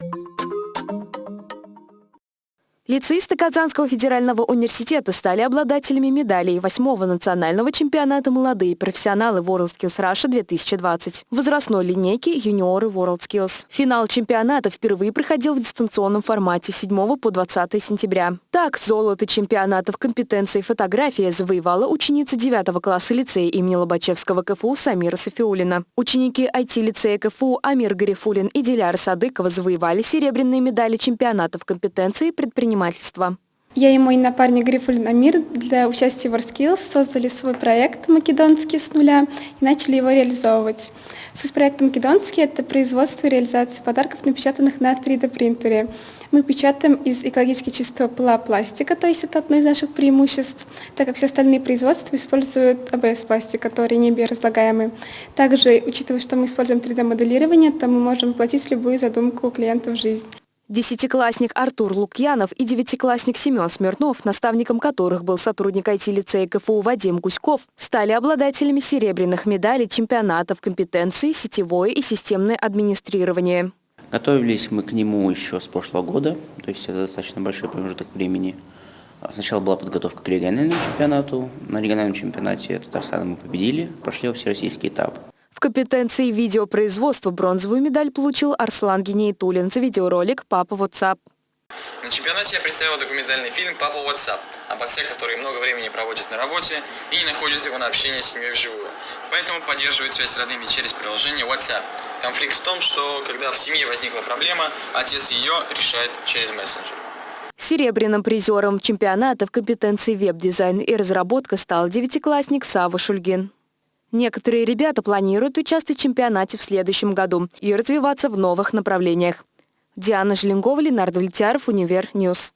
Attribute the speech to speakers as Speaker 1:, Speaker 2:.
Speaker 1: you Лицеисты Казанского федерального университета стали обладателями медалей восьмого национального чемпионата «Молодые профессионалы WorldSkills Russia 2020» возрастной линейки «Юниоры WorldSkills». Финал чемпионата впервые проходил в дистанционном формате с 7 по 20 сентября. Так, золото чемпионата в компетенции фотография завоевала ученица 9 класса лицея имени Лобачевского КФУ Самира Софиулина. Ученики IT-лицея КФУ Амир Гарифулин и Диляра Садыкова завоевали серебряные медали чемпионата в компетенции предпринимательства предпринимательства.
Speaker 2: Я и мой напарник Грифулин Амир для участия в WorldSkills создали свой проект «Македонский с нуля» и начали его реализовывать. Суть проекта «Македонский» — это производство и реализация подарков, напечатанных на 3D-принтере. Мы печатаем из экологически чистого пластика, то есть это одно из наших преимуществ, так как все остальные производства используют АБС-пластик, который не биоразлагаемый. Также, учитывая, что мы используем 3D-моделирование, то мы можем воплотить любую задумку клиента в жизнь.
Speaker 1: Десятиклассник Артур Лукьянов и девятиклассник Семен Смирнов, наставником которых был сотрудник IT-лицея КФУ Вадим Гуськов, стали обладателями серебряных медалей чемпионатов компетенции сетевое и системное администрирование.
Speaker 3: Готовились мы к нему еще с прошлого года, то есть это достаточно большой промежуток времени. Сначала была подготовка к региональному чемпионату. На региональном чемпионате Татарстана мы победили, прошли всероссийский этап.
Speaker 1: В компетенции видеопроизводства бронзовую медаль получил Арслан Генейтулин за видеоролик «Папа WhatsApp».
Speaker 4: На чемпионате я представил документальный фильм «Папа WhatsApp» об отце, который много времени проводит на работе и не находит его на общение с семьей вживую. Поэтому поддерживает связь с родными через приложение WhatsApp. Конфликт в том, что когда в семье возникла проблема, отец ее решает через мессенджер.
Speaker 1: Серебряным призером чемпионата в компетенции веб-дизайн и разработка стал девятиклассник Сава Шульгин. Некоторые ребята планируют участвовать в чемпионате в следующем году и развиваться в новых направлениях. Диана Желенгова, Ленардо Влетяров, Универ News.